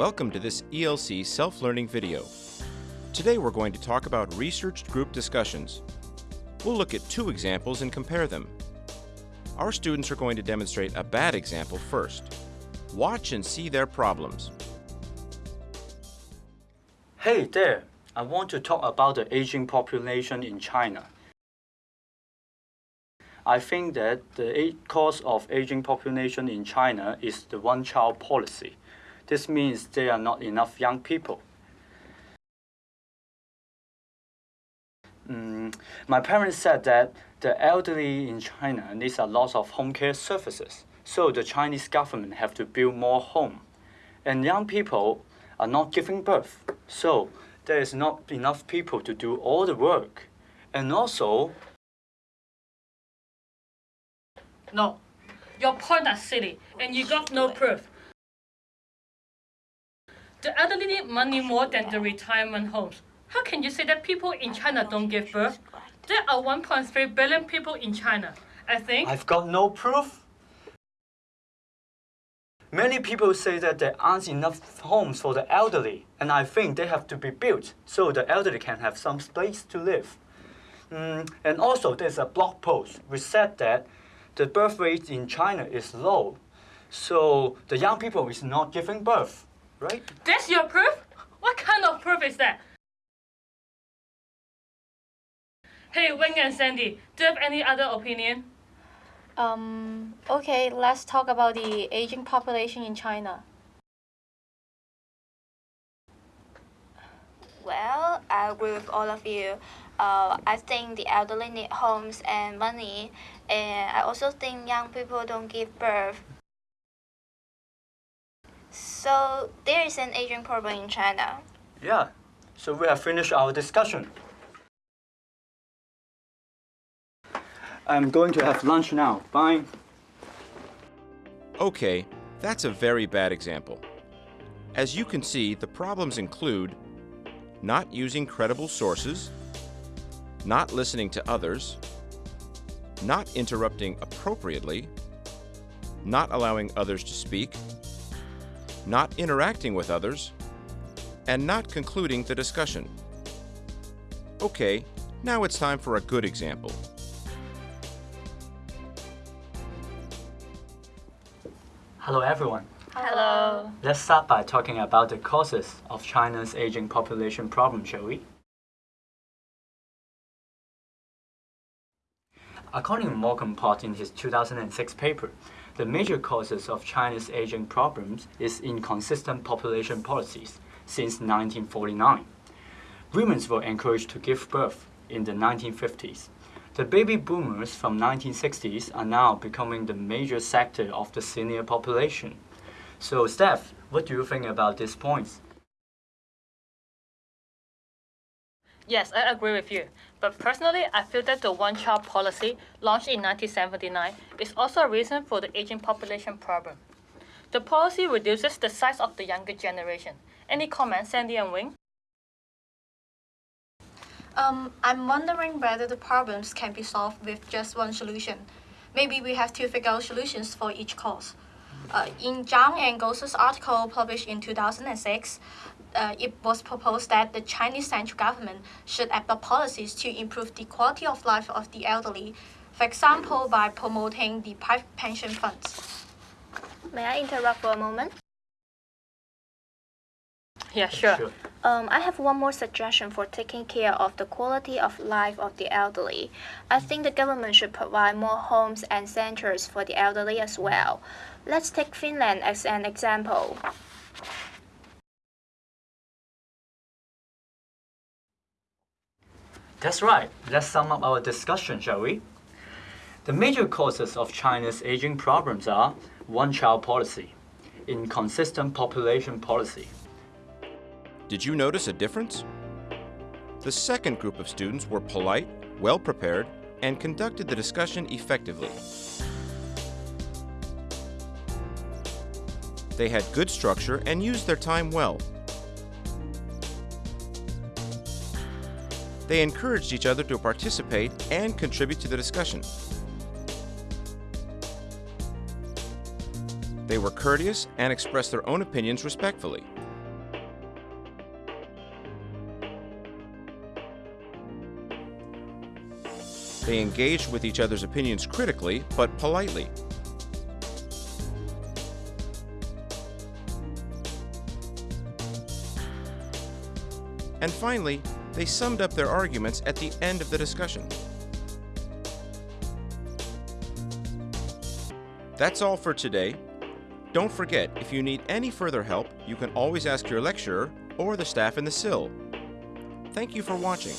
Welcome to this ELC self-learning video. Today we're going to talk about researched group discussions. We'll look at two examples and compare them. Our students are going to demonstrate a bad example first. Watch and see their problems. Hey there, I want to talk about the aging population in China. I think that the cause of aging population in China is the one-child policy. This means there are not enough young people. Mm, my parents said that the elderly in China needs a lot of home care services, so the Chinese government have to build more home. And young people are not giving birth, so there is not enough people to do all the work. And also, No. Your point are silly, and you got no proof. The elderly need money more than the retirement homes. How can you say that people in China don't give birth? There are 1.3 billion people in China. I think I've got no proof. Many people say that there aren't enough homes for the elderly, and I think they have to be built so the elderly can have some place to live. Mm, and also, there's a blog post which said that the birth rate in China is low, so the young people is not giving birth, right? that's your proof? What kind of proof is that? Hey, Wing and Sandy, do you have any other opinion? Um, okay, let's talk about the aging population in China. Well, I agree with all of you. Uh, I think the elderly need homes and money, and I also think young people don't give birth. So there is an aging problem in China. Yeah, so we have finished our discussion. I'm going to have lunch now. Bye. Okay, that's a very bad example. As you can see, the problems include not using credible sources, not listening to others, not interrupting appropriately, not allowing others to speak, not interacting with others, and not concluding the discussion. Okay, now it's time for a good example. Hello, everyone. Hello. Let's start by talking about the causes of China's aging population problem, shall we? According to Morgan Pott in his 2006 paper, the major causes of China's aging problems is inconsistent population policies since 1949. Women were encouraged to give birth in the 1950s. The baby boomers from 1960s are now becoming the major sector of the senior population. So, Steph, what do you think about these points? Yes, I agree with you. But personally, I feel that the one-child policy, launched in 1979, is also a reason for the aging population problem. The policy reduces the size of the younger generation. Any comments, Sandy and Wing? Um, I'm wondering whether the problems can be solved with just one solution. Maybe we have to figure out solutions for each cause. Uh, in Zhang and Goza's article published in 2006, uh, it was proposed that the Chinese central government should adopt policies to improve the quality of life of the elderly, for example, by promoting the private pension funds. May I interrupt for a moment? Yeah, sure. Sure. Um, I have one more suggestion for taking care of the quality of life of the elderly. I think the government should provide more homes and centers for the elderly as well. Let's take Finland as an example. That's right. Let's sum up our discussion, shall we? The major causes of China's aging problems are one-child policy, inconsistent population policy, Did you notice a difference? The second group of students were polite, well prepared, and conducted the discussion effectively. They had good structure and used their time well. They encouraged each other to participate and contribute to the discussion. They were courteous and expressed their own opinions respectfully. They engaged with each other's opinions critically, but politely. And finally, they summed up their arguments at the end of the discussion. That's all for today. Don't forget, if you need any further help, you can always ask your lecturer or the staff in the SIL. Thank you for watching.